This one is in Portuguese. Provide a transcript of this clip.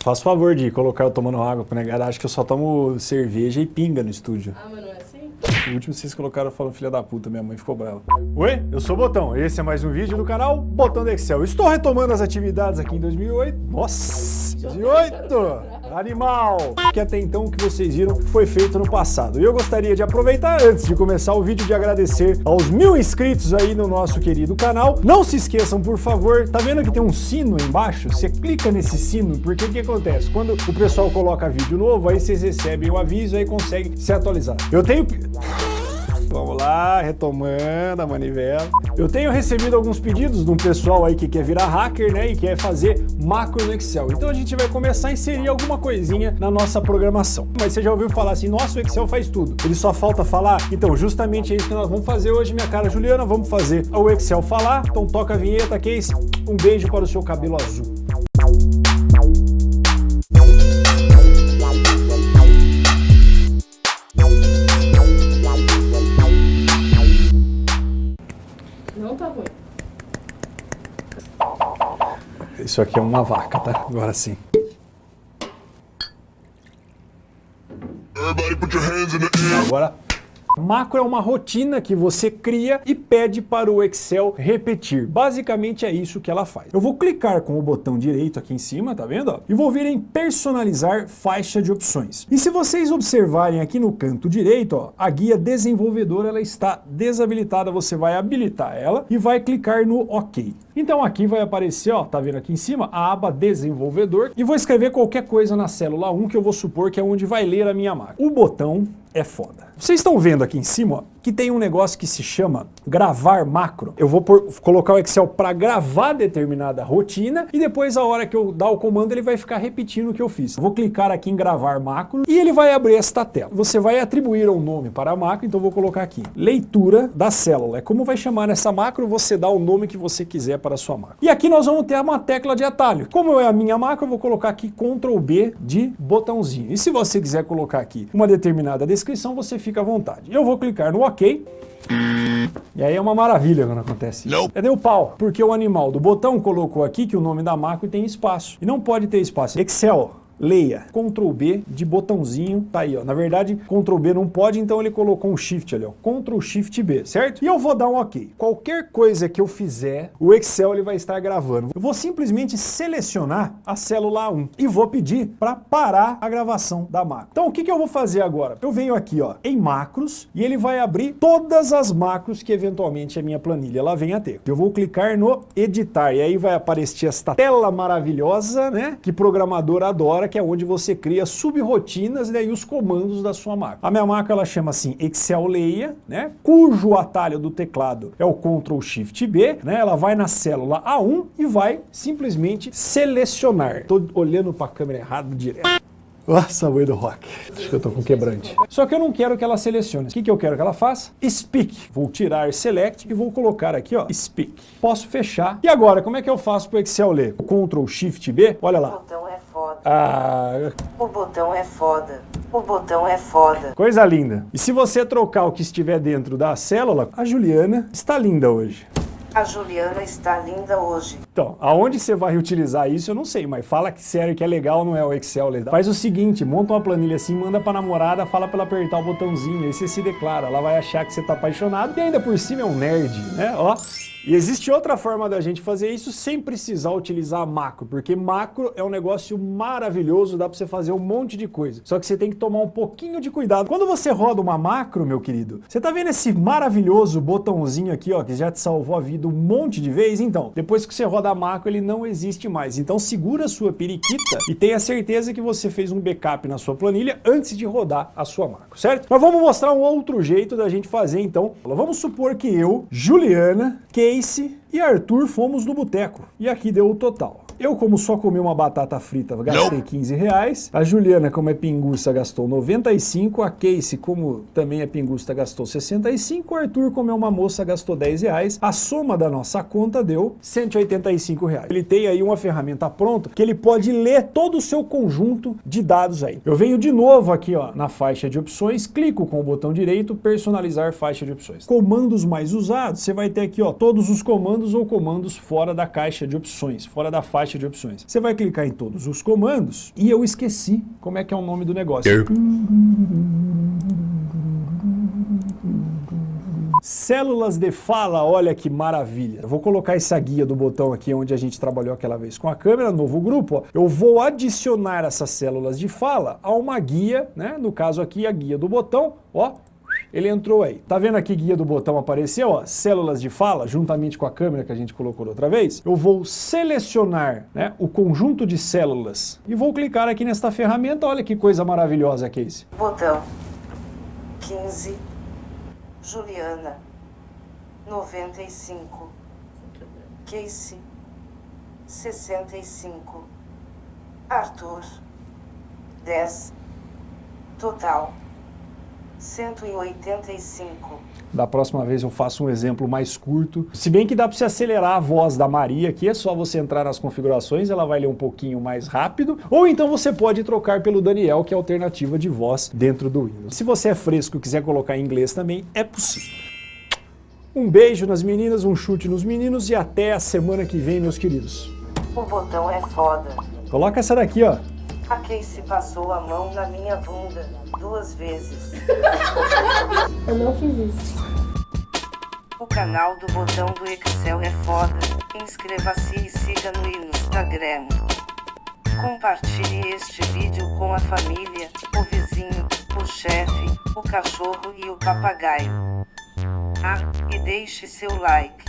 Faço favor de colocar eu tomando água pra negar. Acho que eu só tomo cerveja e pinga no estúdio. Ah, mas não é assim? O último vocês colocaram falando filha da puta, minha mãe ficou brava. Oi, eu sou o Botão. Esse é mais um vídeo do canal Botão do Excel. Estou retomando as atividades aqui em 2008. Nossa, 2008! Animal! Que até então o que vocês viram foi feito no passado. E eu gostaria de aproveitar, antes de começar o vídeo, de agradecer aos mil inscritos aí no nosso querido canal. Não se esqueçam, por favor, tá vendo que tem um sino embaixo? Você clica nesse sino, porque o que acontece? Quando o pessoal coloca vídeo novo, aí vocês recebem o aviso e conseguem se atualizar. Eu tenho... Retomando a manivela. Eu tenho recebido alguns pedidos de um pessoal aí que quer virar hacker, né, e quer fazer macro no Excel. Então a gente vai começar a inserir alguma coisinha na nossa programação. Mas você já ouviu falar assim, nossa, o Excel faz tudo. Ele só falta falar? Então, justamente é isso que nós vamos fazer hoje, minha cara Juliana. Vamos fazer o Excel falar. Então toca a vinheta, Case. Um beijo para o seu cabelo azul. Isso aqui é uma vaca, tá? Agora sim. Agora, macro é uma rotina que você cria e pede para o Excel repetir. Basicamente é isso que ela faz. Eu vou clicar com o botão direito aqui em cima, tá vendo? E vou vir em personalizar faixa de opções. E se vocês observarem aqui no canto direito, ó, a guia desenvolvedor ela está desabilitada, você vai habilitar ela e vai clicar no OK. Então aqui vai aparecer, ó, tá vendo aqui em cima, a aba desenvolvedor e vou escrever qualquer coisa na célula 1 que eu vou supor que é onde vai ler a minha máquina. O botão é foda. Vocês estão vendo aqui em cima ó, que tem um negócio que se chama gravar macro. Eu vou por- colocar o Excel para gravar determinada rotina e depois a hora que eu dar o comando ele vai ficar repetindo o que eu fiz. Vou clicar aqui em gravar macro e ele vai abrir esta tela. Você vai atribuir um nome para a macro, então vou colocar aqui leitura da célula. É como vai chamar essa macro, você dá o nome que você quiser para a sua macro. E aqui nós vamos ter uma tecla de atalho. Como é a minha macro, eu vou colocar aqui Ctrl B de botãozinho. E se você quiser colocar aqui uma determinada descrição, você fica à vontade. Eu vou clicar no OK. E aí é uma maravilha quando acontece isso. É deu pau, porque o animal do botão colocou aqui que o nome da macro tem espaço. E não pode ter espaço. Excel, leia, Ctrl B de botãozinho, tá aí ó, na verdade Ctrl B não pode, então ele colocou um Shift ali ó, Ctrl Shift B, certo? E eu vou dar um OK. Qualquer coisa que eu fizer, o Excel ele vai estar gravando. Eu vou simplesmente selecionar a célula 1 e vou pedir para parar a gravação da macro. Então o que que eu vou fazer agora? Eu venho aqui ó, em macros e ele vai abrir todas as macros que eventualmente a minha planilha ela venha a ter. Eu vou clicar no editar e aí vai aparecer esta tela maravilhosa, né, que programador adora, que é onde você cria subrotinas né, e os comandos da sua macro. A minha macro ela chama assim Excel Leia, né, cujo atalho do teclado é o Ctrl Shift B, né, ela vai na célula A1 e vai simplesmente selecionar. Tô olhando para a câmera errada direto. Nossa, do rock. Acho que eu tô com quebrante. Só que eu não quero que ela selecione. O que, que eu quero que ela faça? Speak. Vou tirar Select e vou colocar aqui, ó, Speak. Posso fechar. E agora, como é que eu faço pro Excel ler? Ctrl Shift B. Olha O lá. foda. Ah, O botão é foda. O botão é foda. coisa linda. E se você trocar o que estiver dentro da célula, a Juliana está linda hoje. A Juliana está linda hoje. Então, aonde você vai utilizar isso, eu não sei, mas fala que sério que é legal, não é o Excel legal. Faz o seguinte, monta uma planilha assim, manda pra namorada, fala pra ela apertar o botãozinho, aí você se declara, ela vai achar que você tá apaixonado e ainda por cima é um nerd, né? Ó. E existe outra forma da gente fazer isso sem precisar utilizar macro, porque macro é um negócio maravilhoso, dá pra você fazer um monte de coisa. Só que você tem que tomar um pouquinho de cuidado. Quando você roda uma macro, meu querido, você tá vendo esse maravilhoso botãozinho aqui, ó, que já te salvou a vida um monte de vezes? Então, depois que você roda a macro, ele não existe mais. Então segura a sua periquita e tenha certeza que você fez um backup na sua planilha antes de rodar a sua macro, certo? Mas vamos mostrar um outro jeito da gente fazer, então. Vamos supor que eu, Juliana, Casey e Arthur fomos no boteco. E aqui deu o total. Eu, como só comi uma batata frita, gastei 15 reais. A Juliana, como é pinguça, gastou 95. A Casey, como também é pinguça, gastou 65. O Arthur, como é uma moça, gastou 10 reais. A soma da nossa conta deu 185 reais. Ele tem aí uma ferramenta pronta que ele pode ler todo o seu conjunto de dados aí. Eu venho de novo aqui ó, na faixa de opções, clico com o botão direito, personalizar faixa de opções. Comandos mais usados, você vai ter aqui ó, todos os comandos ou comandos fora da caixa de opções, fora da faixa caixa de opções. Você vai clicar em todos os comandos e eu esqueci como é que é o nome do negócio. Células de fala, olha que maravilha. Eu vou colocar essa guia do botão aqui onde a gente trabalhou aquela vez com a câmera, novo grupo. Ó. Eu vou adicionar essas células de fala a uma guia, né? no caso aqui a guia do botão, ó, ele entrou aí. Tá vendo aqui guia do botão apareceu, ó, células de fala, juntamente com a câmera que a gente colocou outra vez. Eu vou selecionar né, o conjunto de células. E vou clicar aqui nesta ferramenta, olha que coisa maravilhosa isso. Botão. 15 Juliana. 95 Casey. 65 Arthur. 10 Total 185. Da próxima vez eu faço um exemplo mais curto. Se bem que dá para você acelerar a voz da Maria aqui, é só você entrar nas configurações, ela vai ler um pouquinho mais rápido. Ou então você pode trocar pelo Daniel, que é a alternativa de voz dentro do Windows. Se você é fresco e quiser colocar em inglês também, é possível. Um beijo nas meninas, um chute nos meninos e até a semana que vem, meus queridos. O botão é foda. Coloca essa daqui, ó. A Casey passou a mão na minha bunda duas vezes. Eu não fiz isso. O canal do botão do Excel é foda. Inscreva-se e siga no Instagram. Compartilhe este vídeo com a família, o vizinho, o chefe, o cachorro e o papagaio. Ah, e deixe seu like.